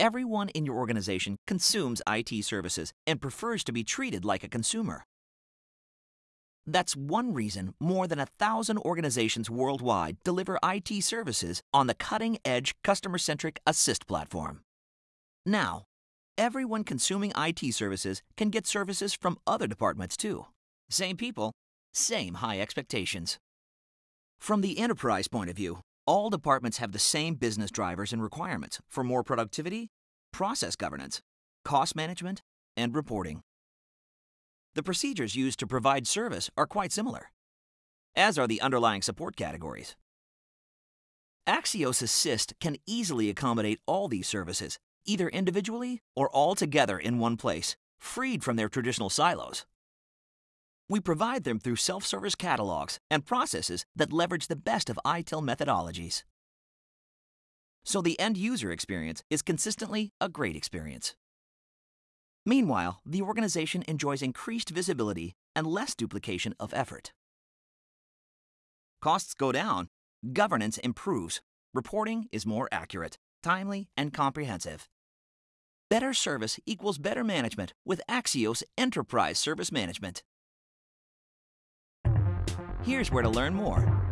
Everyone in your organization consumes IT services and prefers to be treated like a consumer. That's one reason more than a thousand organizations worldwide deliver IT services on the cutting edge customer centric assyst platform. Now, everyone consuming IT services can get services from other departments too. Same people, same high expectations. From the enterprise point of view, all departments have the same business drivers and requirements for more productivity, process governance, cost management, and reporting. The procedures used to provide service are quite similar, as are the underlying support categories. Axios assyst can easily accommodate all these services, either individually or all together in one place, freed from their traditional silos. We provide them through self service catalogs and processes that leverage the best of ITIL methodologies. So the end user experience is consistently a great experience. Meanwhile, the organization enjoys increased visibility and less duplication of effort. Costs go down, governance improves, reporting is more accurate, timely, and comprehensive. Better service equals better management with Axios Enterprise Service Management. Here's where to learn more.